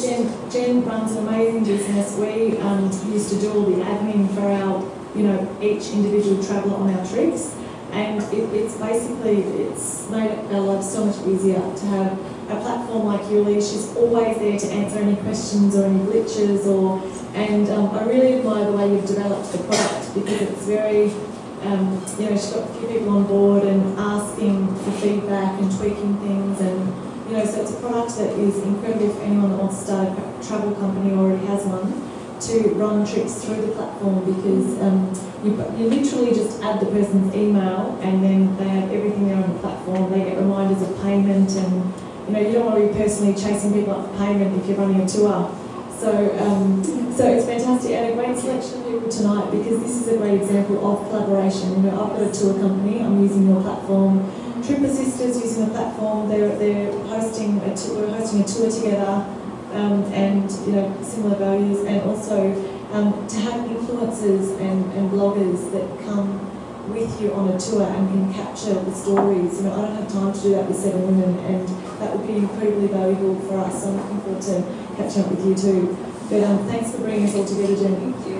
Jen, Jen runs an amazing business. We um, used to do all the admin for our, you know, each individual traveller on our trips. And it, it's basically, it's made our lives so much easier to have a platform like Yuli. She's always there to answer any questions or any glitches or, and um, I really admire the way you've developed the product because it's very, um, you know, she's got a few people on board and asking for feedback and tweaking things and, you know, so it's a product that is incredible for anyone that wants to start a travel company or already has one to run trips through the platform because um, you, you literally just add the person's email and then they have everything there on the platform. They get reminders of payment and you know you don't want to be personally chasing people up for payment if you're running a tour. So, um, so it's fantastic and a great selection of people tonight because this is a great example of collaboration. You know, I've got a tour company. I'm using your platform. Trip Assisters using the platform. They're they're hosting a tour, we're hosting a tour together um, and you know similar values, and also um, to have influencers and, and bloggers that come with you on a tour and can capture the stories. You know, I don't have time to do that with seven women, and that would be incredibly valuable for us. So I'm looking forward to catching up with you too. But um, thanks for bringing us all together, Jenny. Thank you.